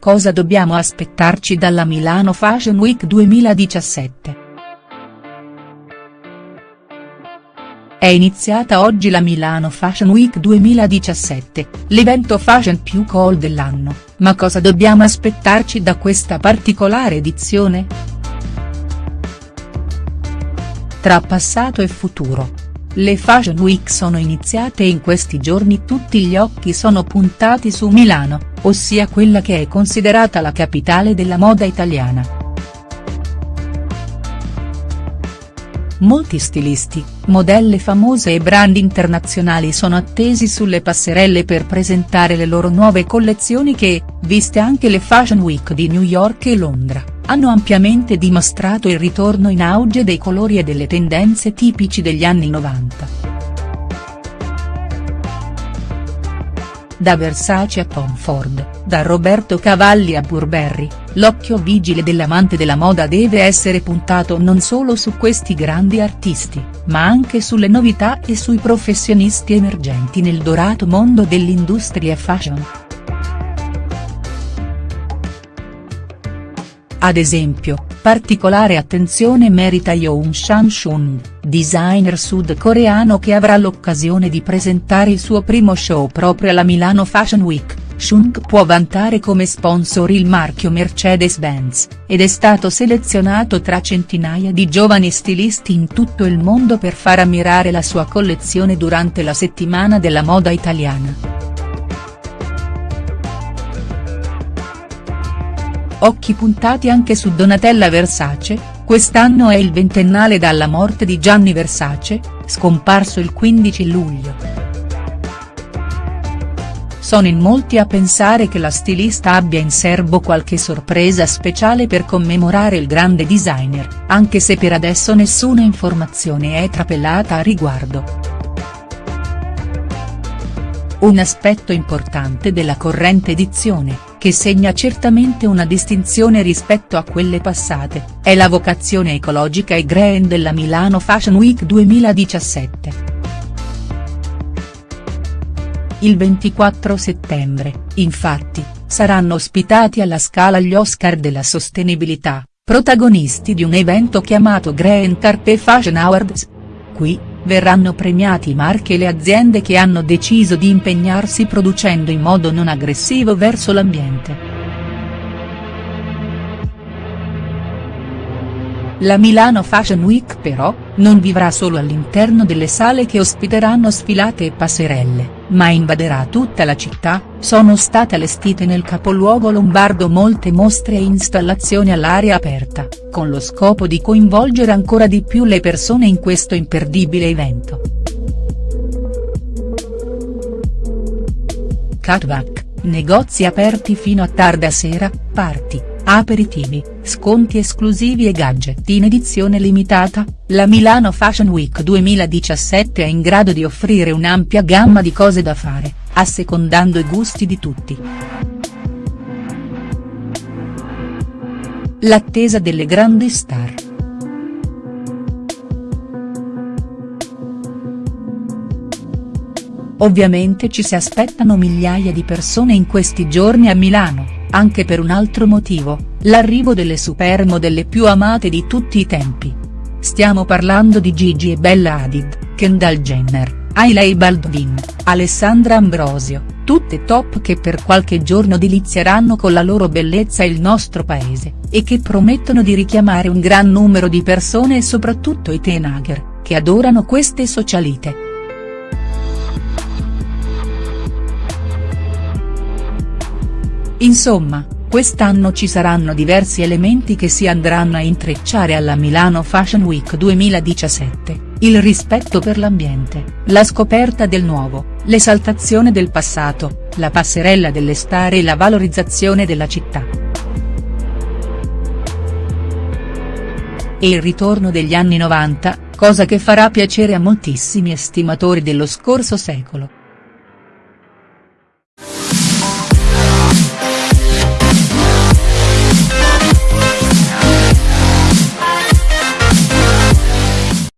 Cosa dobbiamo aspettarci dalla Milano Fashion Week 2017?. È iniziata oggi la Milano Fashion Week 2017, l'evento fashion più cool dell'anno, ma cosa dobbiamo aspettarci da questa particolare edizione?. Tra passato e futuro. Le Fashion Week sono iniziate e in questi giorni tutti gli occhi sono puntati su Milano, ossia quella che è considerata la capitale della moda italiana. Molti stilisti, modelle famose e brand internazionali sono attesi sulle passerelle per presentare le loro nuove collezioni che, viste anche le Fashion Week di New York e Londra, hanno ampiamente dimostrato il ritorno in auge dei colori e delle tendenze tipici degli anni 90. Da Versace a Tom Ford, da Roberto Cavalli a Burberry, l'occhio vigile dell'amante della moda deve essere puntato non solo su questi grandi artisti, ma anche sulle novità e sui professionisti emergenti nel dorato mondo dell'industria fashion. Ad esempio, particolare attenzione merita Yoon Shang-shun, designer sudcoreano che avrà l'occasione di presentare il suo primo show proprio alla Milano Fashion Week. Shung può vantare come sponsor il marchio Mercedes-Benz, ed è stato selezionato tra centinaia di giovani stilisti in tutto il mondo per far ammirare la sua collezione durante la settimana della moda italiana. Occhi puntati anche su Donatella Versace, quest'anno è il ventennale dalla morte di Gianni Versace, scomparso il 15 luglio. Sono in molti a pensare che la stilista abbia in serbo qualche sorpresa speciale per commemorare il grande designer, anche se per adesso nessuna informazione è trapelata a riguardo. Un aspetto importante della corrente edizione, che segna certamente una distinzione rispetto a quelle passate, è la vocazione ecologica e green della Milano Fashion Week 2017. Il 24 settembre, infatti, saranno ospitati alla Scala gli Oscar della sostenibilità, protagonisti di un evento chiamato Green Carpe Fashion Awards. Qui, verranno premiati i marchi e le aziende che hanno deciso di impegnarsi producendo in modo non aggressivo verso l'ambiente. La Milano Fashion Week però, non vivrà solo all'interno delle sale che ospiteranno sfilate e passerelle, ma invaderà tutta la città, sono state allestite nel capoluogo lombardo molte mostre e installazioni all'aria aperta, con lo scopo di coinvolgere ancora di più le persone in questo imperdibile evento. Catwalk, negozi aperti fino a tarda sera, party, aperitivi, sconti esclusivi e gadget in edizione limitata, la Milano Fashion Week 2017 è in grado di offrire un'ampia gamma di cose da fare, assecondando i gusti di tutti. L'attesa delle grandi star. Ovviamente ci si aspettano migliaia di persone in questi giorni a Milano anche per un altro motivo, l'arrivo delle supermodelle più amate di tutti i tempi. Stiamo parlando di Gigi e Bella Hadid, Kendall Jenner, Hailey Baldwin, Alessandra Ambrosio, tutte top che per qualche giorno delizieranno con la loro bellezza il nostro paese, e che promettono di richiamare un gran numero di persone e soprattutto i teenager, che adorano queste socialite. Insomma, quest'anno ci saranno diversi elementi che si andranno a intrecciare alla Milano Fashion Week 2017, il rispetto per l'ambiente, la scoperta del nuovo, l'esaltazione del passato, la passerella delle star e la valorizzazione della città. E il ritorno degli anni 90, cosa che farà piacere a moltissimi estimatori dello scorso secolo.